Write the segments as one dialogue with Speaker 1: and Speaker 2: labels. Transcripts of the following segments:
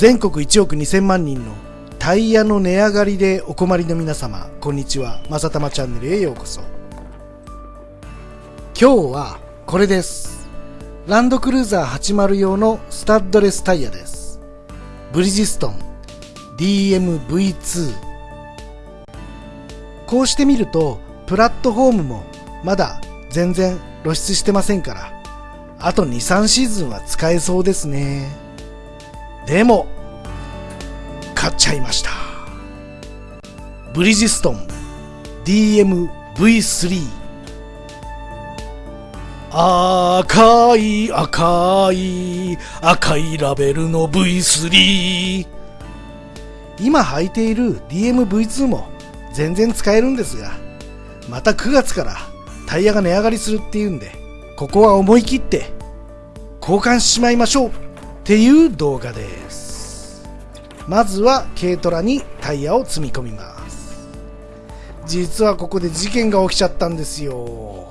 Speaker 1: 全国1億2000万人のタイヤの値上がりでお困りの皆様こんにちは。まさたまチャンネルへようこそ。今日はこれです。ランドクルーザー80用のスタッドレスタイヤです。ブリヂストン DMV2 こうしてみるとプラットフォームもまだ全然露出してませんからあと23シーズンは使えそうですね。でも買っちゃいました。ブリヂストン DMV3 赤い赤い赤いラベルの V3 今履いている DMV2 も全然使えるんですがまた9月からタイヤが値上がりするっていうんでここは思い切って交換しまいましょう。っていう動画です。まずは軽トラにタイヤを積み込みます。実はここで事件が起きちゃったんですよ。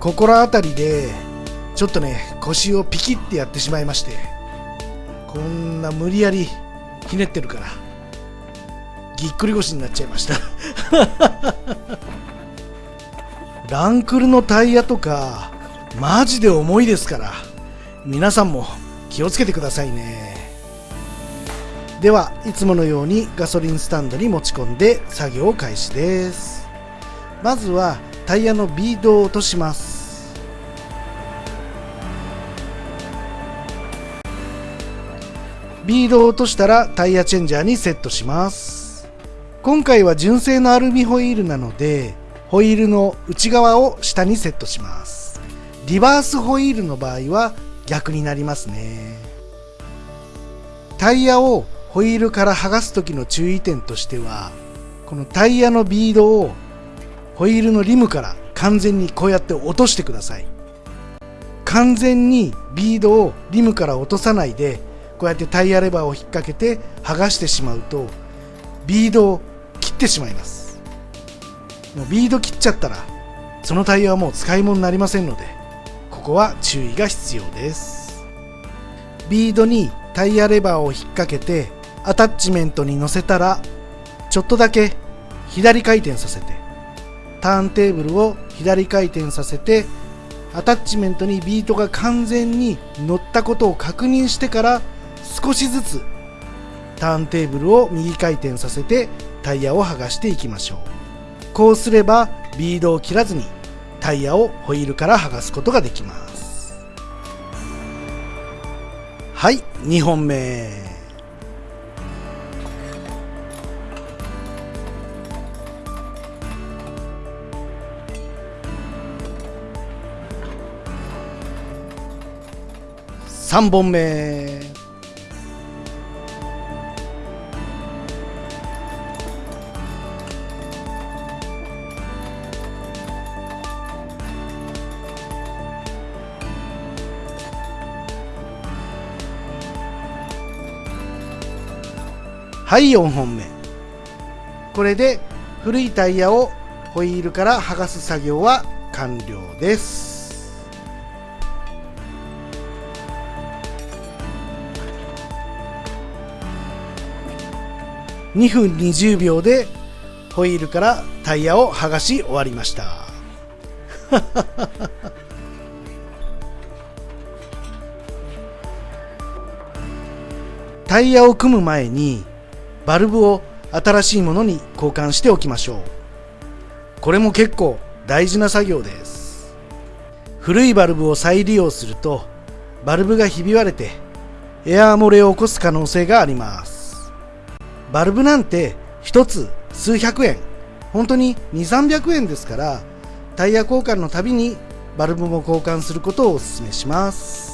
Speaker 1: 心当たりでちょっとね腰をピキってやってしまいましてこんな無理やりひねってるからぎっくり腰になっちゃいました。ランクルのタイヤとかマジで重いですから皆さんも気をつけてくださいね。ではいつものようにガソリンスタンドに持ち込んで作業開始です。まずはタイヤのビードを落とします。ビードを落としたらタイヤチェンジャーにセットします。今回は純正のアルミホイールなのでホイールの内側を下にセットします。リバースホイールの場合は逆になりますね。タイヤをホイールから剥がす時の注意点としてはこのタイヤのビードをホイールのリムから完全にこうやって落としてください。完全にビードをリムから落とさないでこうやってタイヤレバーを引っ掛けて剥がしてしまうとビードを切ってしまいます。もうビード切っちゃったらそのタイヤはもう使い物になりませんのでここは注意が必要です。ビードにタイヤレバーを引っ掛けてアタッチメントに乗せたらちょっとだけ左回転させてターンテーブルを左回転させてアタッチメントにビートが完全に乗ったことを確認してから少しずつターンテーブルを右回転させてタイヤを剥がしていきましょう。こうすればビードを切らずにタイヤをホイールから剥がすことができます。はい2本目。3本目。はい4本目。これで古いタイヤをホイールから剥がす作業は完了です。2分20秒でホイールからタイヤを剥がし終わりました。タイヤを組む前にバルブを新しいものに交換しておきましょう。これも結構大事な作業です。古いバルブを再利用するとバルブがひび割れてエアー漏れを起こす可能性があります。バルブなんて1つ数百円。本当に2300円ですからタイヤ交換のたびにバルブも交換することをお勧めします。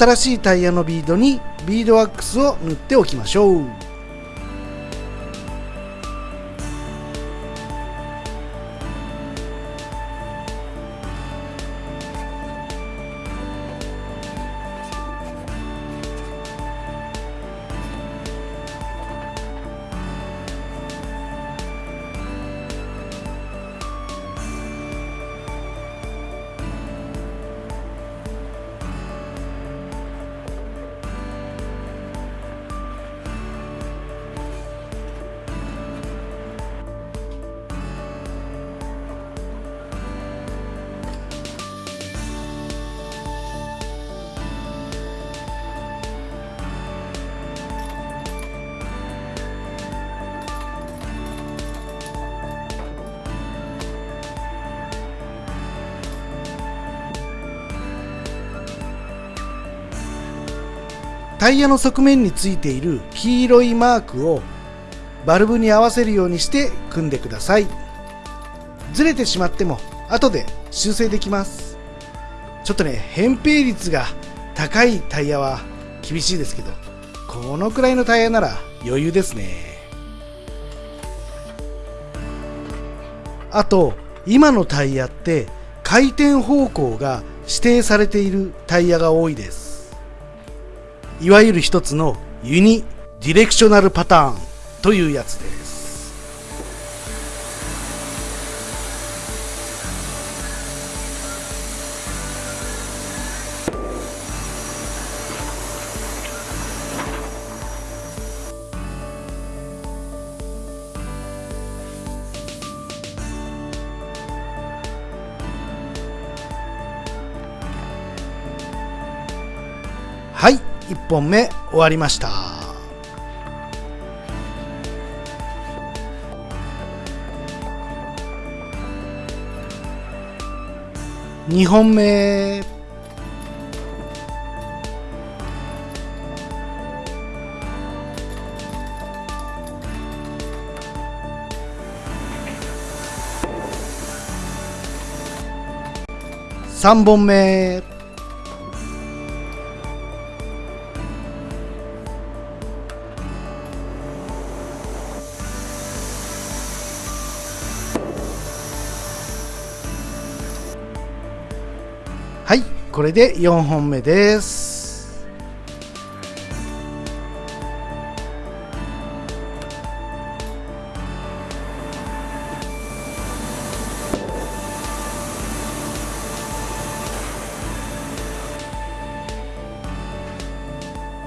Speaker 1: 新しいタイヤのビードにビードワックスを塗っておきましょう。タイヤの側面についている黄色いマークをバルブに合わせるようにして組んでください。ずれてしまっても後で修正できます。ちょっとね扁平率が高いタイヤは厳しいですけどこのくらいのタイヤなら余裕ですね。あと今のタイヤって回転方向が指定されているタイヤが多いです。いわゆる一つのユニディレクショナルパターンというやつで。す1本目終わりました。2本目。3本目。はいこれで4本目です。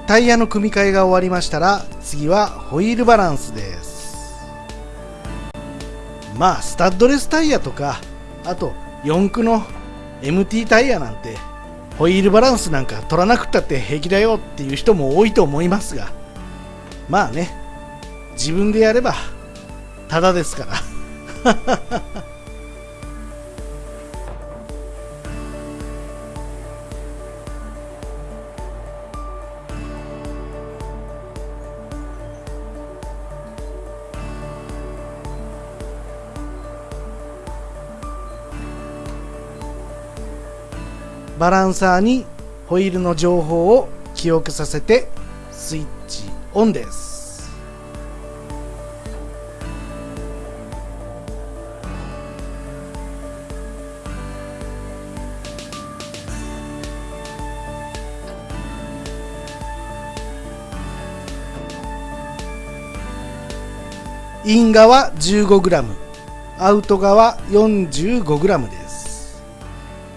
Speaker 1: タイヤの組み替えが終わりましたら次はホイールバランスです。まあスタッドレスタイヤとかあと四駆の MT タイヤなんてホイールバランスなんか取らなくったって平気だよっていう人も多いと思いますがまあね自分でやればただですから。バランサーにホイールの情報を記憶させてスイッチオンです。イン側 15g アウト側 45g です。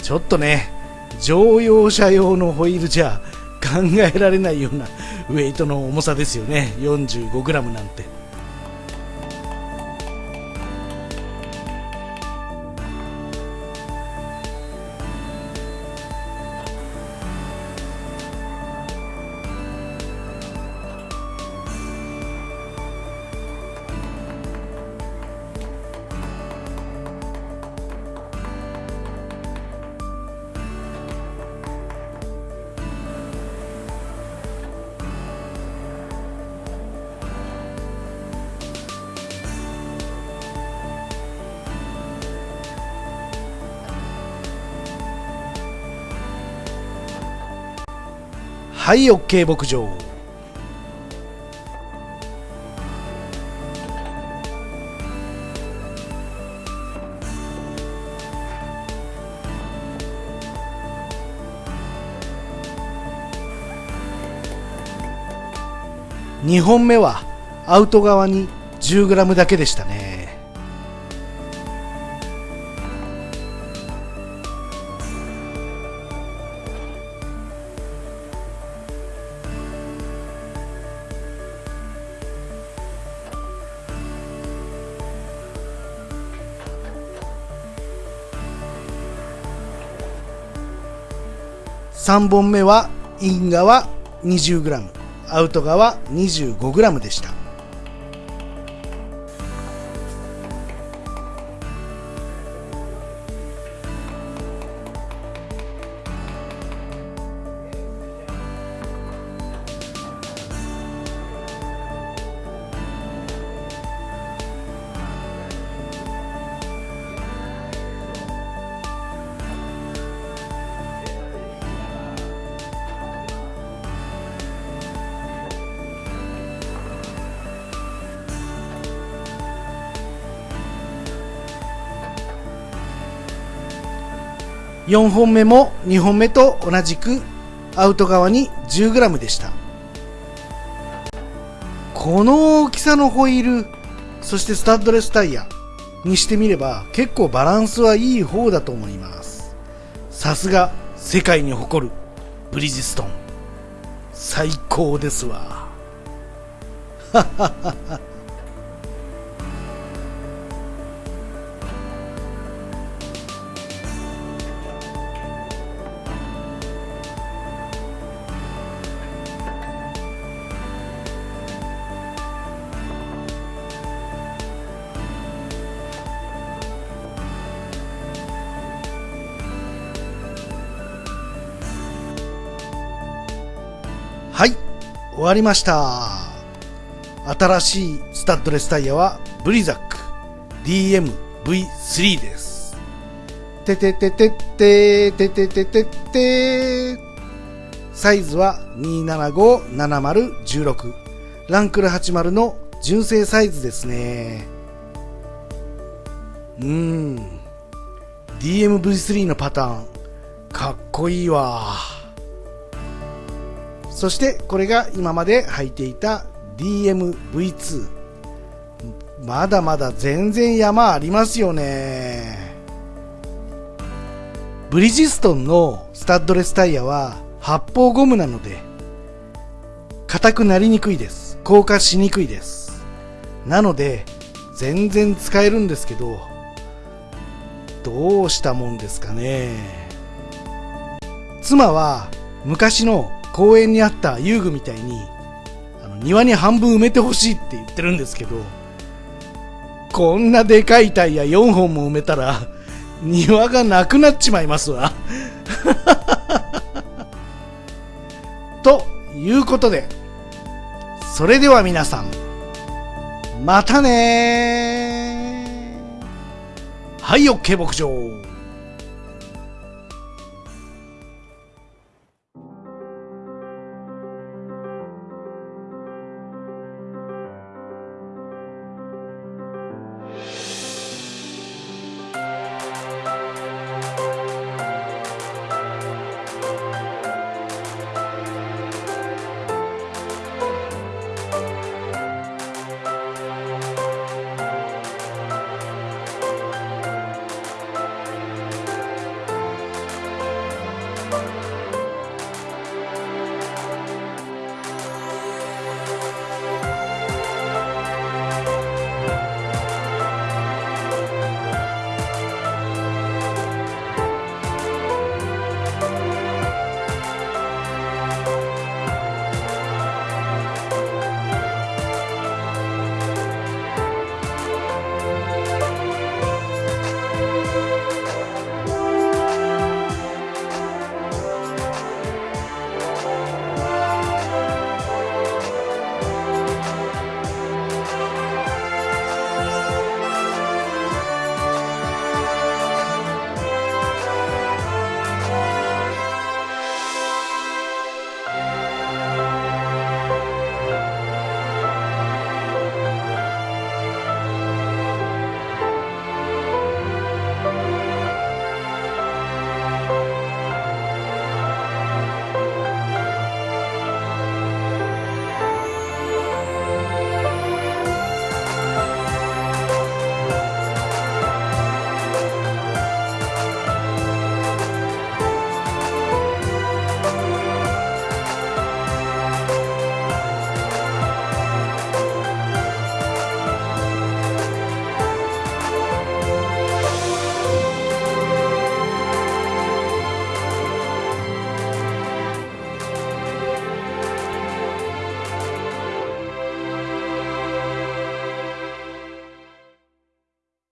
Speaker 1: ちょっとね乗用車用のホイールじゃ考えられないようなウェイトの重さですよね。45g なんて。はい OK 牧場。2本目はアウト側に 10g だけでしたね。3本目はイン側 20g アウト側 25g でした。4本目も2本目と同じくアウト側に 10g でした。この大きさのホイールそしてスタッドレスタイヤにしてみれば結構バランスはいい方だと思います。さすが世界に誇るブリヂストン。最高ですわ。はははは終わりました。新しいスタッドレスタイヤはブリザック。DMV3 です。ててててててててててサイズは2757016ランクル80の純正サイズですね。うーん。DMV3 のパターン。かっこいいわ。そしてこれが今まで履いていた DMV2 まだまだ全然山ありますよね。ブリヂストンのスタッドレスタイヤは発泡ゴムなので硬くなりにくいです。硬化しにくいです。なので全然使えるんですけどどうしたもんですかね。妻は昔の公園にあった遊具みたいにあの庭に半分埋めてほしいって言ってるんですけどこんなでかいタイヤ4本も埋めたら庭がなくなっちまいますわ。ということでそれでは皆さんまたねはい OK 牧場。